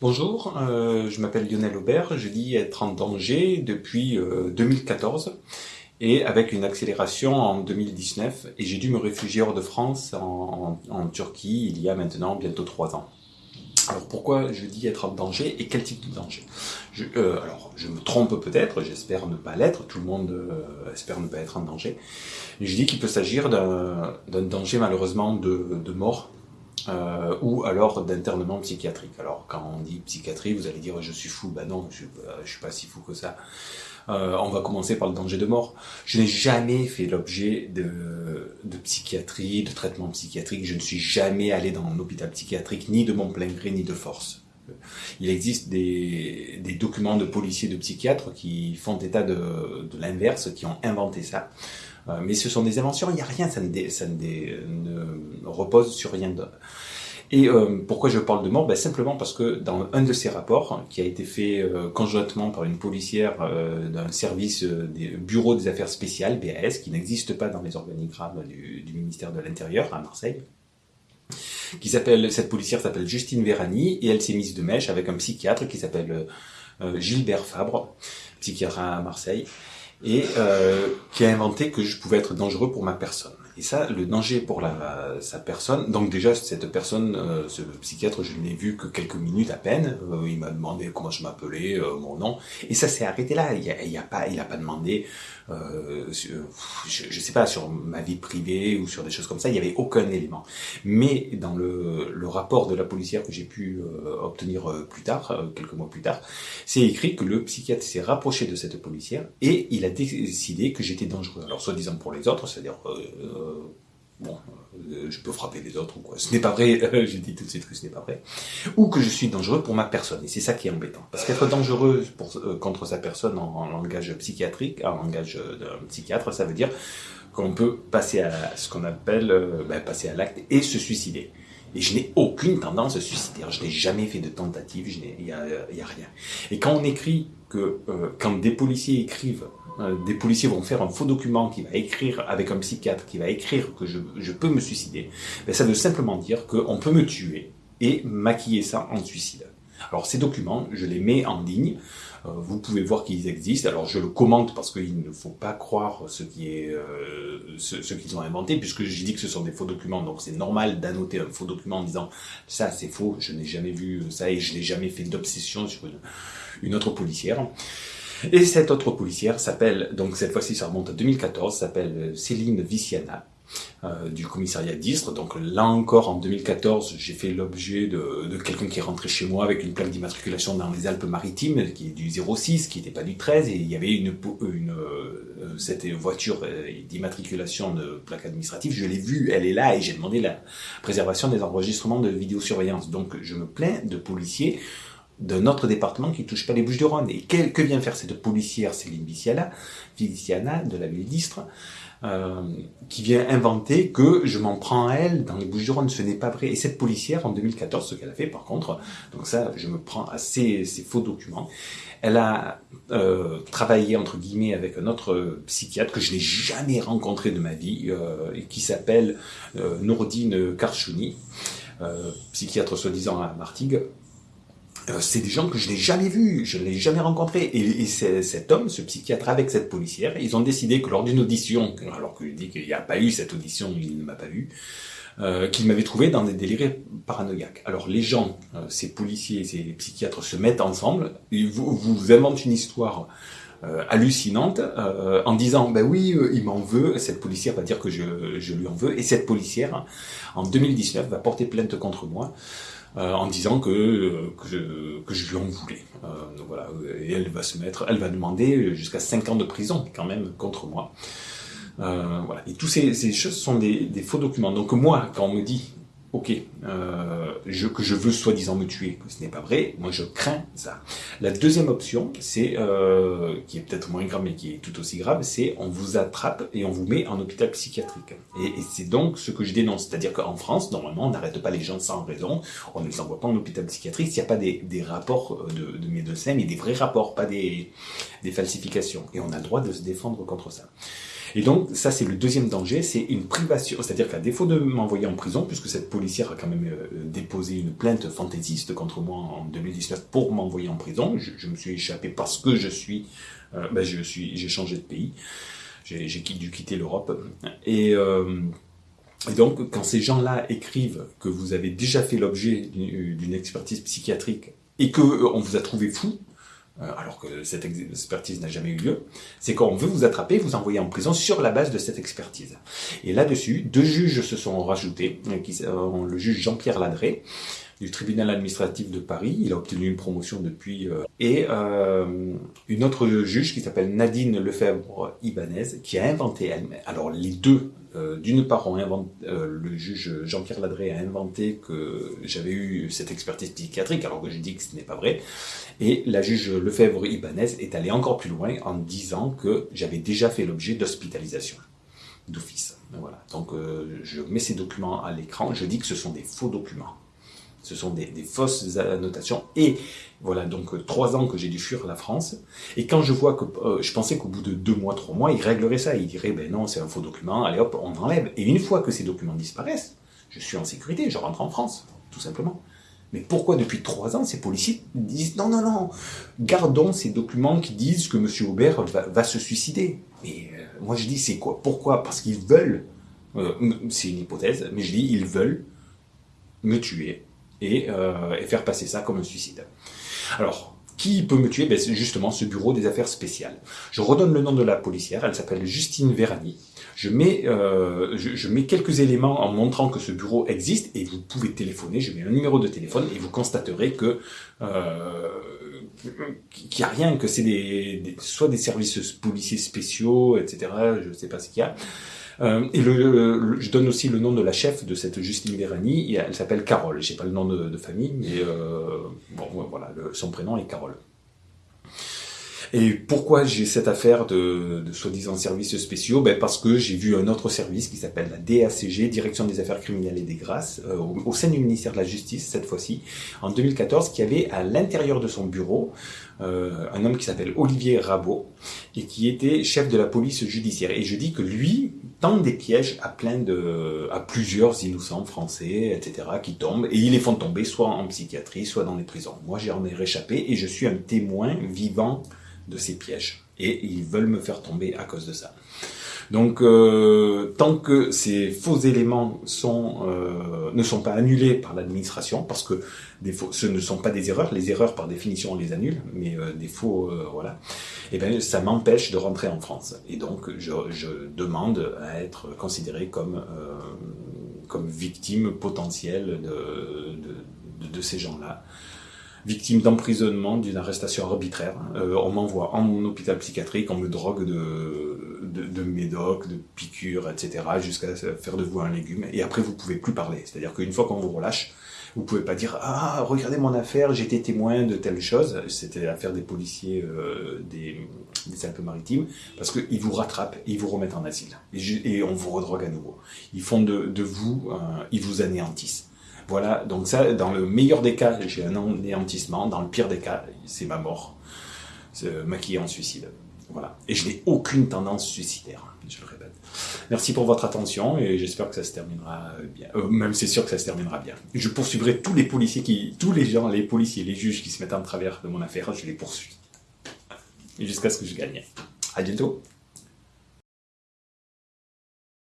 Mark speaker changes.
Speaker 1: Bonjour, euh, je m'appelle Lionel Aubert, je dis être en danger depuis euh, 2014 et avec une accélération en 2019 et j'ai dû me réfugier hors de France en, en, en Turquie il y a maintenant bientôt trois ans. Alors pourquoi je dis être en danger et quel type de danger? Je, euh, Alors je me trompe peut-être, j'espère ne pas l'être, tout le monde euh, espère ne pas être en danger. Je dis qu'il peut s'agir d'un danger malheureusement de, de mort euh, ou alors d'internement psychiatrique. Alors quand on dit psychiatrie, vous allez dire je suis fou, ben non, je, je suis pas si fou que ça. Euh, on va commencer par le danger de mort. Je n'ai jamais fait l'objet de, de, psychiatrie, de traitement psychiatrique. Je ne suis jamais allé dans un hôpital psychiatrique, ni de mon plein gré, ni de force. Il existe des, des documents de policiers, de psychiatres qui font état de, de l'inverse, qui ont inventé ça. Euh, mais ce sont des inventions, il n'y a rien, ça, ne, ça ne, ne, repose sur rien d'autre. Et euh, pourquoi je parle de mort? Ben, Simplement parce que dans un de ces rapports, qui a été fait euh, conjointement par une policière euh, d'un service euh, des bureaux des affaires spéciales, BAS, qui n'existe pas dans les organigrammes du, du ministère de l'Intérieur à Marseille, qui s'appelle cette policière s'appelle Justine Vérani et elle s'est mise de mèche avec un psychiatre qui s'appelle Gilbert Fabre, psychiatre à Marseille et euh, qui a inventé que je pouvais être dangereux pour ma personne. Et ça, le danger pour la, sa personne, donc déjà cette personne, euh, ce psychiatre, je l'ai vu que quelques minutes à peine, euh, il m'a demandé comment je m'appelais, euh, mon nom, et ça s'est arrêté là, il a, il a pas, pas demandé, euh, je, je sais pas, sur ma vie privée ou sur des choses comme ça, il n'y avait aucun élément. Mais dans le, le rapport de la policière que j'ai pu euh, obtenir plus tard, quelques mois plus tard, c'est écrit que le psychiatre s'est rapproché de cette policière et il a décidé que j'étais dangereux. Alors soi-disant pour les autres, c'est-à-dire bon, euh, je peux frapper les autres ou quoi. Ce n'est pas vrai, j'ai dit tout de suite que ce n'est pas vrai. Ou que je suis dangereux pour ma personne. Et c'est ça qui est embêtant. Parce qu'être dangereux euh, contre sa personne en, langage psychiatrique, en langage d'un psychiatre, ça veut dire qu'on peut passer à ce qu'on appelle euh, ben, passer à l'acte et se suicider. Et je n'ai aucune tendance suicidaire. Je n'ai jamais fait de tentative. Il n'y a, a rien. Et quand on écrit que, euh, quand des policiers écrivent euh, des policiers vont faire un faux document qui va écrire avec un psychiatre, qui va écrire que je, je peux me suicider, ben ça veut simplement dire qu'on peut me tuer et maquiller ça en suicide. Alors ces documents, je les mets en ligne, euh, vous pouvez voir qu'ils existent, alors je le commente parce qu'il ne faut pas croire ce qui est euh, ce, ce qu'ils ont inventé, puisque j'ai dit que ce sont des faux documents, donc c'est normal d'annoter un faux document en disant ça c'est faux, je n'ai jamais vu ça et je n'ai jamais fait d'obsession sur une, une autre policière. Et cette autre policière s'appelle, donc cette fois-ci ça remonte à 2014, s'appelle Céline Viciana, euh, du commissariat d'Istres. Donc là encore, en 2014, j'ai fait l'objet de, de quelqu'un qui est rentré chez moi avec une plaque d'immatriculation dans les Alpes-Maritimes, qui est du 06, qui n'était pas du 13, et il y avait une, une euh, cette voiture euh, d'immatriculation de plaque administrative, je l'ai vue, elle est là, et j'ai demandé la préservation des enregistrements de vidéosurveillance. Donc je me plains de policiers d'un autre département qui touche pas les Bouches-du-Rhône. Et que, que, vient faire cette policière Céline Viciana, Viciana de la ville euh, qui vient inventer que je m'en prends à elle dans les Bouches-du-Rhône. Ce n'est pas vrai. Et cette policière, en 2014, ce qu'elle a fait, par contre, donc ça, je me prends à ces, faux documents, elle a euh, travaillé, entre guillemets, avec un autre psychiatre que je n'ai jamais rencontré de ma vie, euh, et qui s'appelle Nourdine Karchouni, psychiatre soi-disant à Martigues, c'est des gens que je n'ai jamais vus, je ne l'ai jamais rencontré. Et, et cet homme, ce psychiatre avec cette policière, ils ont décidé que lors d'une audition, alors que je dis qu'il n'y a pas eu cette audition, il ne m'a pas vu, euh, qu'il m'avait trouvé dans des délires paranoïaques. Alors les gens, euh, ces policiers, ces psychiatres se mettent ensemble, ils vous, vous inventent une histoire euh, hallucinante euh, en disant ben oui euh, il m'en veut cette policière va dire que je, je, lui en veux et cette policière en 2019 va porter plainte contre moi euh, en disant que, que, je, que je lui en voulais. Donc voilà. Et elle va se mettre elle va demander jusqu'à 5 ans de prison quand même contre moi. Voilà. Et tous ces, ces choses sont des, des faux documents. Donc moi quand on me dit ok, euh, je, que je veux soi-disant me tuer, que ce n'est pas vrai, moi je crains ça. La deuxième option, c'est euh, qui est peut-être moins grave mais qui est tout aussi grave, c'est on vous attrape et on vous met en hôpital psychiatrique. Et, et c'est donc ce que je dénonce, c'est-à-dire qu'en France, normalement, on n'arrête pas les gens sans raison, on ne les envoie pas en hôpital psychiatrique s'il n'y a pas des, des rapports de, de médecins, mais des vrais rapports, pas des, des falsifications. Et on a le droit de se défendre contre ça. Et donc, ça, c'est le deuxième danger, c'est une privation. C'est-à-dire qu'à défaut de m'envoyer en prison, puisque cette policière a quand même euh, déposé une plainte fantaisiste contre moi en 2019 pour m'envoyer en prison, je, me suis échappé parce que je suis, euh, ben, je suis, j'ai changé de pays, j'ai dû quitter l'Europe. Et, euh, et donc, quand ces gens-là écrivent que vous avez déjà fait l'objet d'une expertise psychiatrique et que on vous a trouvé fou, euh, alors que cette expertise n'a jamais eu lieu, c'est qu'on veut vous attraper, vous envoyer en prison sur la base de cette expertise. Et là-dessus, deux juges se sont rajoutés, euh, qui, euh, le juge Jean-Pierre Ladré, du tribunal administratif de Paris, il a obtenu une promotion depuis, et une autre juge qui s'appelle Nadine Lefebvre-Ibanez, qui a inventé elle alors les deux euh, d'une part, euh, le juge Jean-Pierre Ladré a inventé que j'avais eu cette expertise psychiatrique, alors que j'ai dit que ce n'est pas vrai. Et la juge Lefebvre-Ibanez est allée encore plus loin en disant que j'avais déjà fait l'objet d'hospitalisation d'office. Voilà. Donc, euh, je mets ces documents à l'écran. Je dis que ce sont des faux documents. Ce sont des, fausses annotations. Et voilà, donc euh, trois ans que j'ai dû fuir la France. Et quand je vois que, euh, je pensais qu'au bout de deux mois, trois mois, il réglerait ça. Il dirait, ben non, c'est un faux document, allez hop, on enlève. Et une fois que ces documents disparaissent, je suis en sécurité, je rentre en France, tout simplement. Mais pourquoi depuis trois ans, ces policiers disent, non, non, non, gardons ces documents qui disent que M. Aubert va, se suicider. Et euh, moi je dis, c'est quoi Pourquoi? Parce qu'ils veulent, c'est une hypothèse, mais je dis, ils veulent me tuer euh, et, faire passer ça comme un suicide. Alors, qui peut me tuer? Ben, justement ce bureau des affaires spéciales. Je redonne le nom de la policière, elle s'appelle Justine Verani. Je mets, euh, je, mets quelques éléments en montrant que ce bureau existe et vous pouvez téléphoner. Je mets un numéro de téléphone et vous constaterez que euh, qu'il n'y a rien, que c'est des, soit des services policiers spéciaux, etc. Je ne sais pas ce qu'il y a. Euh, et le, je donne aussi le nom de la chef de cette Justine Vérani, elle s'appelle Carole, j'ai pas le nom de, famille, mais euh, bon voilà, son prénom est Carole. Et pourquoi j'ai cette affaire de, de soi-disant services spéciaux? Ben Parce que j'ai vu un autre service qui s'appelle la DACG, Direction des Affaires Criminelles et des Grâces, euh, au, sein du ministère de la Justice, cette fois-ci, en 2014, qui avait à l'intérieur de son bureau euh, un homme qui s'appelle Olivier Rabot, et qui était chef de la police judiciaire. Et je dis que lui tend des pièges à plein de, à plusieurs innocents français, etc., qui tombent, et ils les font tomber soit en psychiatrie, soit dans les prisons. Moi, j'en ai réchappé, et je suis un témoin vivant de ces pièges. Et ils veulent me faire tomber à cause de ça. Donc, euh, tant que ces faux éléments euh, ne sont pas annulés par l'administration, parce que ce ne sont pas des erreurs, les erreurs par définition on les annule, mais euh, des faux, voilà, et eh bien ça m'empêche de rentrer en France. Et donc, je, demande à être considéré comme, comme victime potentielle de, de, de ces gens-là victime d'emprisonnement, d'une arrestation arbitraire. Euh, on m'envoie en hôpital psychiatrique, on me drogue de, de, de médocs, de piqûres, etc., jusqu'à faire de vous un légume. Et après, vous pouvez plus parler. C'est-à-dire qu'une fois qu'on vous relâche, vous pouvez pas dire ah regardez mon affaire, j'étais témoin de telle chose. C'était l'affaire des policiers euh, des, Alpes-Maritimes parce qu'ils vous rattrapent et ils vous remettent en asile et, on vous redrogue à nouveau. Ils font de, de vous, ils vous anéantissent. Voilà, donc ça, dans le meilleur des cas, j'ai un anéantissement, dans le pire des cas, c'est ma mort, maquillé en suicide. Voilà. Et je n'ai aucune tendance suicidaire, je le répète. Merci pour votre attention et j'espère que ça se terminera bien. Euh, même c'est sûr que ça se terminera bien. Je poursuivrai tous les policiers qui, tous les gens, les policiers, les juges qui se mettent en travers de mon affaire, je les poursuis. Jusqu'à ce que je gagne. À bientôt.